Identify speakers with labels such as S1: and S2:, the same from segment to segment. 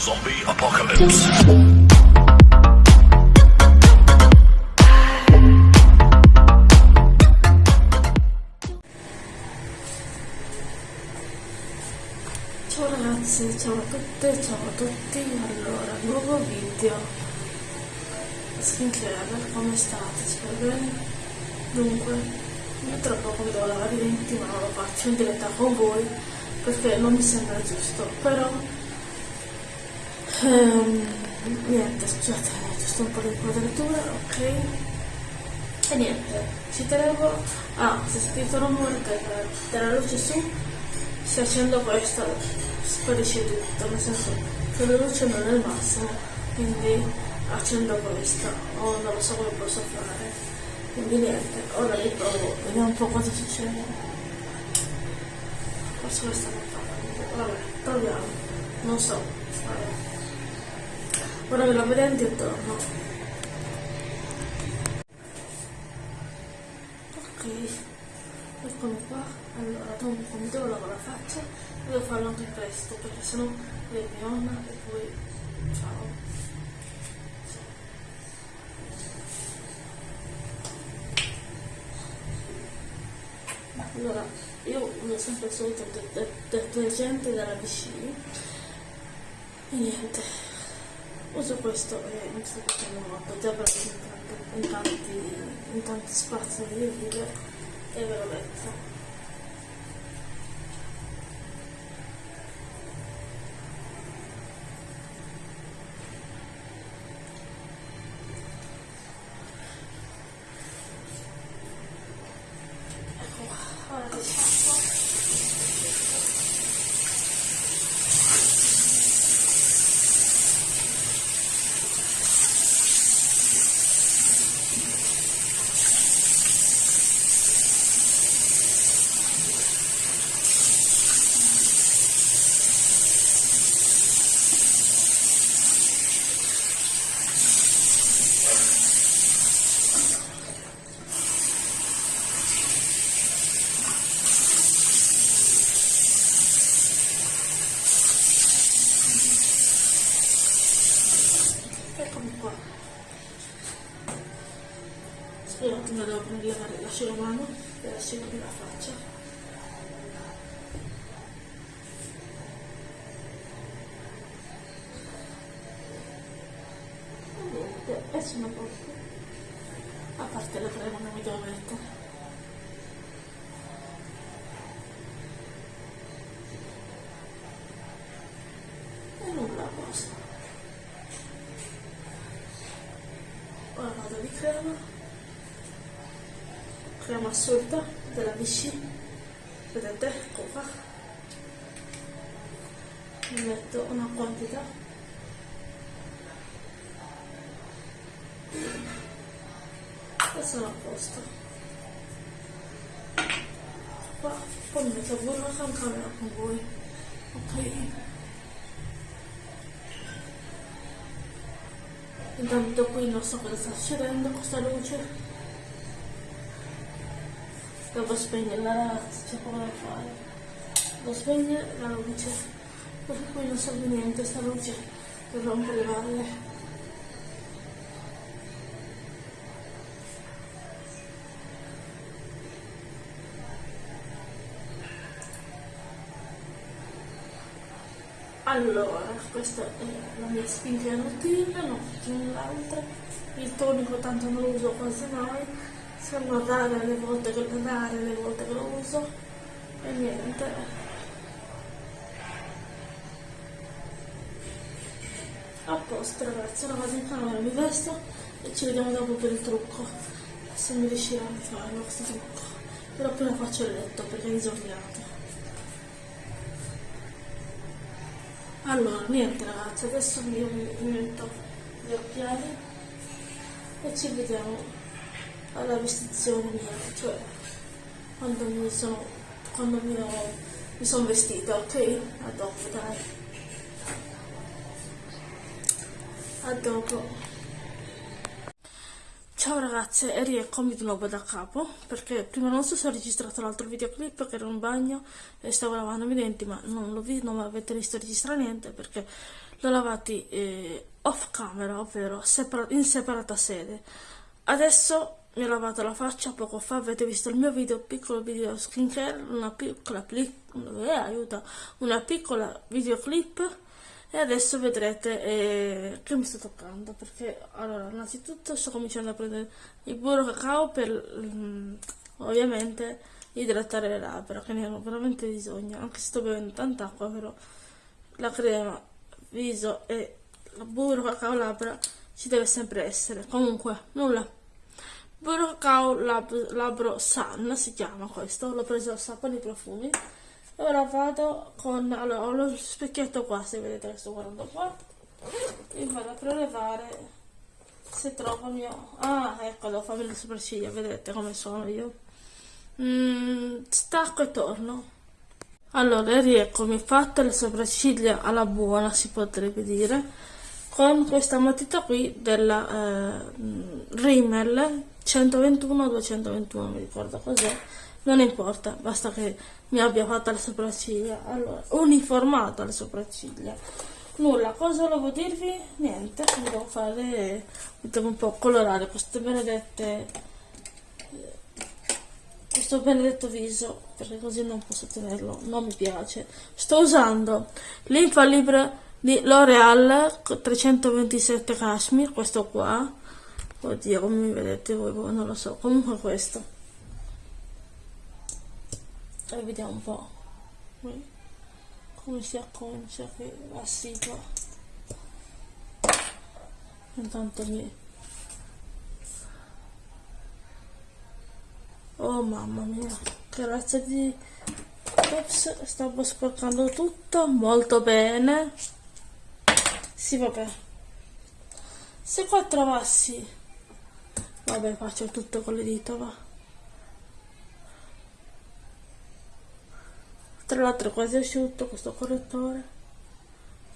S1: Zombie Apocalypse.
S2: Ciao ragazzi, ciao a tutte, ciao a tutti, allora, nuovo video skincare, come state? Spero bene? Dunque, io tra poco vedo la vari 20 ma non lo faccio in diretta con voi perché non mi sembra giusto, però ehm, niente, scusate, giusto un po' di inquadratura, ok? E niente, ci tenevo, ah, se sentite un rumore della luce su, se accendo questa sparisce tutto, nel senso che la luce non è il massimo, quindi accendo questa, o non lo so come posso fare. Quindi niente, ora riprovo, vediamo un po' cosa succede. Forse questa non fa, vabbè, proviamo, non so, vabbè. Ora ve lo vedete e torno. Ok, eccomi qua. Allora, dopo mi devo lavare la faccia, devo farlo anche presto perché sennò lei mi onna e poi ciao. Allora, io uso sempre il solito de- de- detergente della BC e niente, uso questo e mi sto facendo molto, già per in tanti, in tanti, spazi mio video e ve l'ho detto. Ecco qua, ora che sciacquo. Eccomi qua. Spero che non devo prendere l'asciugamano per asciugarmi la faccia. E niente, e sono a posto. A parte la crema non mi devo mettere. E nulla a posto. Ora vado di crema, assorta della Vichy, vedete, ecco qua. Mi metto una quantità. E sono a posto. Qua, poi metto pure una camera con voi. Ok? Intanto qui non so cosa sta succedendo questa luce. Devo spegnere la razza, c'è poco da fare. Devo spegnere la luce. Perché qui non serve niente sta luce per rompere le valle. Allora, questa è la mia skincare routine, non faccio null'altro. Il tonico tanto non lo uso quasi mai, sono rare le volte che lo rare le volte che lo uso e niente. A posto ragazzi, ora vado in camera, mi vesto e ci vediamo dopo per il trucco. Se mi riuscirò a farlo questo trucco. Però appena faccio il letto perché è disordinato. Allora, niente ragazzi, adesso mi metto gli occhiali e ci vediamo alla vestizione mia, cioè quando mi sono, quando mi, ho- mi sono vestita, ok? A dopo, dai. A dopo. Ciao ragazze e rieccomi di nuovo da capo perché prima non so se ho registrato l'altro videoclip che ero in bagno e stavo lavando i denti ma non l'ho visto, non avete visto registrare niente perché l'ho lavati eh, off camera, ovvero separa in separata sede. Adesso mi ho lavato la faccia poco fa, avete visto il mio video, piccolo video skincare, una piccola, eh, aiuta, una piccola videoclip. E adesso vedrete eh, che mi sto toccando perché allora innanzitutto sto cominciando a prendere il burro cacao per mm, ovviamente idratare le labbra che ne hanno veramente bisogno. Anche se sto bevendo tanta acqua però la crema viso e burro cacao labbra ci deve sempre essere. Comunque nulla burro cacao lab, labbro san si chiama questo l'ho preso al sapone di profumi. Ora vado con allora ho lo specchietto qua se vedete che sto guardando qua. E vado a prelevare se trovo il mio ah ecco devo farmi le sopracciglia vedete come sono io. Mm, stacco e torno. Allora rieccomi fatte le sopracciglia alla buona si potrebbe dire con questa matita qui della eh, Rimmel 121 221 mi ricordo cos'è non importa, basta che mi abbia fatto le sopracciglia, allora, uniformata le sopracciglia. Nulla, cosa volevo dirvi? Niente, devo fare, devo un po' colorare queste benedette, questo benedetto viso, perché così non posso tenerlo, non mi piace. Sto usando l'infallibile di L'Oreal 327 Cashmere, questo qua, oddio come mi vedete voi, non lo so, comunque questo. E vediamo un po' come si acconcia la sigla. Intanto mi oh mamma mia. Che razza di ops stavo sporcando tutto molto bene. Sì vabbè. Se qua trovassi vabbè faccio tutto con le dita va. Tra l'altro è quasi asciutto questo correttore.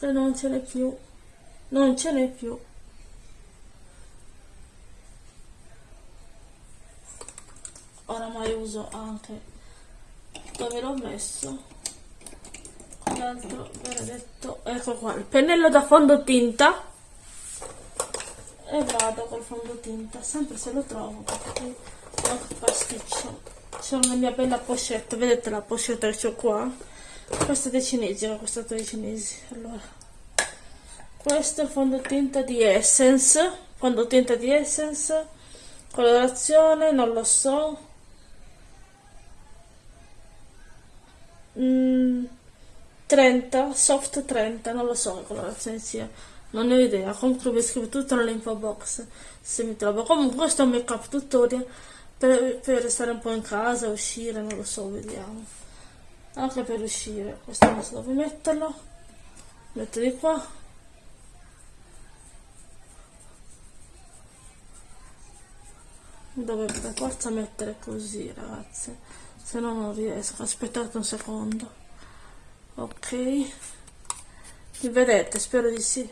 S2: E non ce n'è più. Non ce n'è più. Oramai uso anche dove l'ho messo. L'altro benedetto. Ecco qua il pennello da fondotinta e vado col fondotinta sempre se lo trovo perché ho pasticcio c'è una mia bella pochette vedete la pochette che ho qua? Questa è dei cinesi questa è dei cinesi allora. Questo è il fondotinta di Essence fondotinta di Essence colorazione non lo so. Mm, 30 soft 30 non lo so che colorazione sia non ne ho idea comunque vi scrivo tutto nell'info box se mi trovo comunque questo è un make up tutorial per, per restare un po' in casa, uscire, non lo so, vediamo. Anche per uscire, questo non so dove metterlo. Metto di qua. Dove per forza mettere così, ragazzi. Se no non riesco. Aspettate un secondo. Ok. Mi vedete? Spero di sì.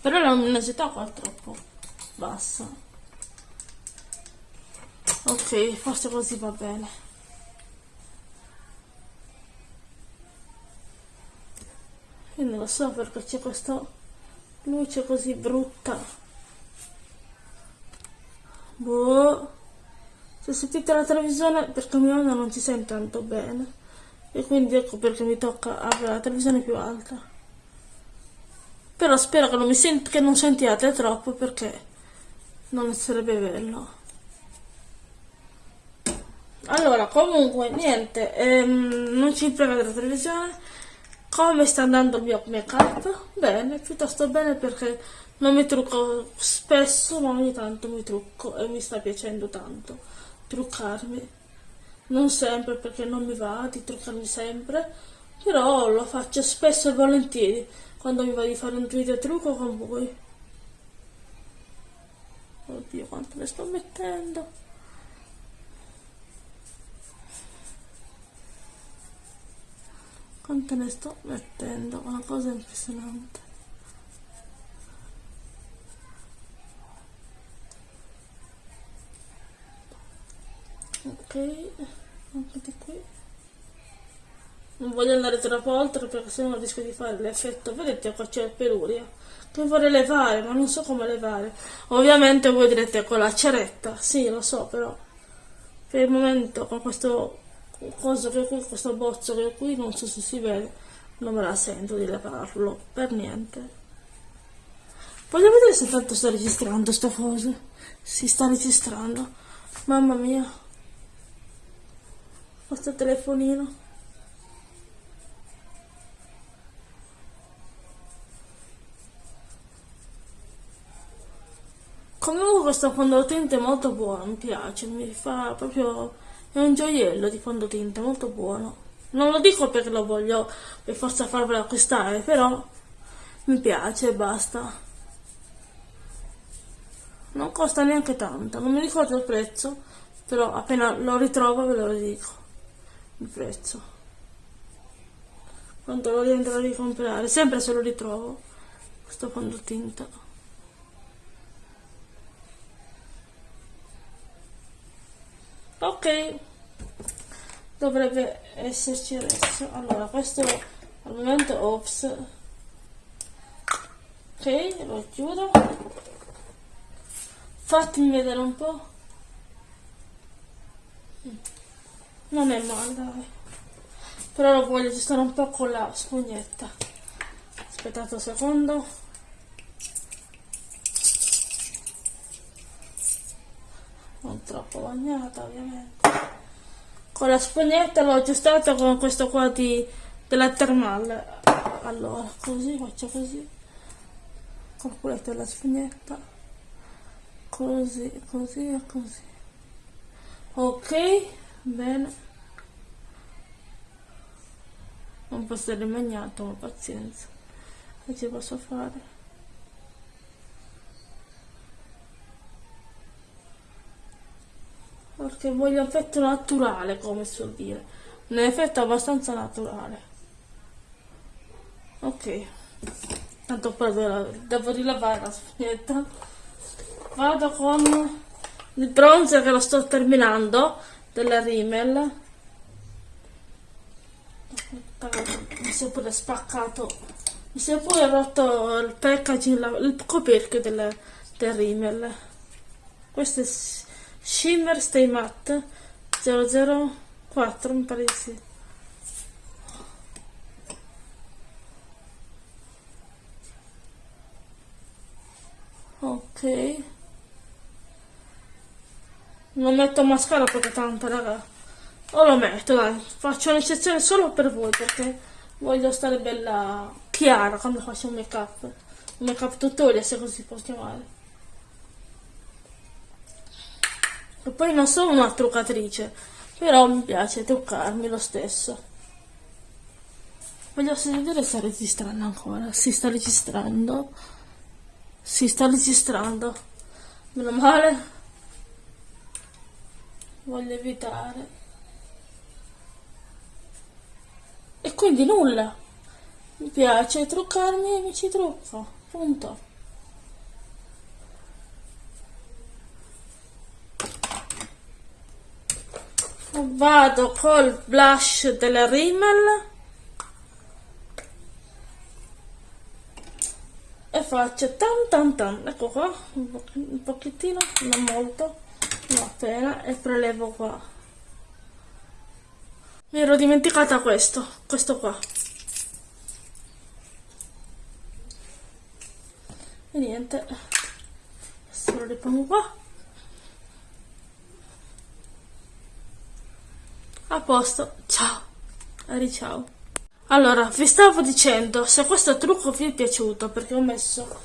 S2: Però la luminosità qua è troppo bassa. Ok forse così va bene. Io non lo so perché c'è questa luce così brutta. Boh. Se sentite la televisione perché mia nonna non ci sente tanto bene. E quindi ecco perché mi tocca avere la televisione più alta però spero che non, mi sent che non sentiate troppo perché non sarebbe bello. Allora comunque niente ehm, non ci frega della televisione. Come sta andando il mio make up bene piuttosto bene perché non mi trucco spesso ma ogni tanto mi trucco e mi sta piacendo tanto truccarmi. Non sempre perché non mi va di truccarmi sempre però lo faccio spesso e volentieri quando mi va di fare un video trucco con voi. Oddio quanto ne sto mettendo. Quanto ne sto mettendo? Una cosa impressionante. Ok anche di qui non voglio andare troppo oltre perché sennò rischio di fare l'effetto vedete qua c'è il peluria che vorrei levare ma non so come levare. Ovviamente voi direte con la ceretta sì lo so però per il momento con questo coso che qui questo bozzo che qui non so se si vede non me la sento di levarlo per niente. Voglio vedere se tanto sta registrando sta cosa si sta registrando. Mamma mia. Questo telefonino Comunque questo fondotinta è molto buono, mi piace, mi fa proprio... è un gioiello di fondotinta, molto buono. Non lo dico perché lo voglio per forza farvelo acquistare, però mi piace e basta. Non costa neanche tanto, non mi ricordo il prezzo, però appena lo ritrovo ve lo dico, il prezzo. Quanto lo rientrerò di comprare, sempre se lo ritrovo, questo fondotinta. Ok. Dovrebbe esserci adesso. Allora questo al momento ops. Ok lo chiudo. Fatemi vedere un po' non è male dai. Però lo voglio aggiustare un po' con la spugnetta. Aspettate un secondo non troppo bagnata ovviamente. Con la spugnetta l'ho aggiustata con questo qua di, della termale allora così faccio così. Calcoletto la spugnetta così così e così. Ok bene. Non posso essere bagnato ma pazienza. Che ci posso fare perché voglio effetto naturale come si suol dire. Un effetto abbastanza naturale. Ok. Tanto poi devo rilavare la spugnetta vado con il bronzer che lo sto terminando della Rimmel. Mi si è pure spaccato mi si è pure rotto il packaging il coperchio del, del Rimmel. Questo è Shimmer Stay Matte 004 mi pare di sì. Ok. Non metto mascara perché tanto raga. O lo metto dai. Faccio un'eccezione solo per voi perché voglio stare bella chiara quando faccio un make up un make up tutorial se così si può chiamare E poi non sono una truccatrice, però mi piace truccarmi lo stesso. Voglio vedere se sta registrando ancora. Si sta registrando. Si sta registrando. Meno male. Voglio evitare. E quindi nulla. Mi piace truccarmi e mi ci trucco. Punto. Vado col blush della Rimmel e faccio tan tan tan. Ecco qua un pochettino non molto non appena e prelevo qua. Mi ero dimenticata questo questo qua. E niente adesso lo ripongo qua A posto, ciao. Ari ciao. Allora, vi stavo dicendo, se questo trucco vi è piaciuto, perché ho messo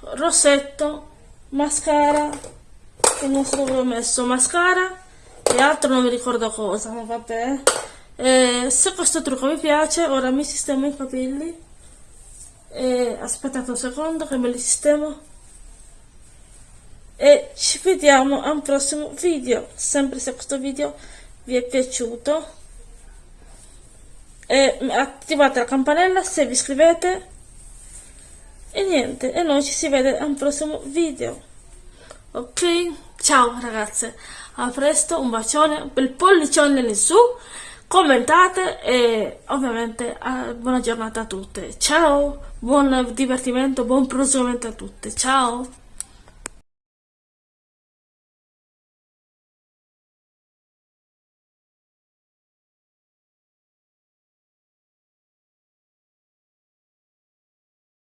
S2: rossetto, mascara, che non so dove ho messo, mascara e altro non mi ricordo cosa, ma vabbè. Eh, se questo trucco vi piace, ora mi sistemo i capelli. E aspettate un secondo che me li sistemo. E ci vediamo a un prossimo video, sempre se questo video vi è piaciuto e attivate la campanella se vi iscrivete e niente e noi ci si vede a un prossimo video ok ciao ragazze A presto, un bacione, un bel pollicione in su, commentate e ovviamente buona giornata a tutte. Ciao, buon divertimento, buon proseguimento a tutte. Ciao.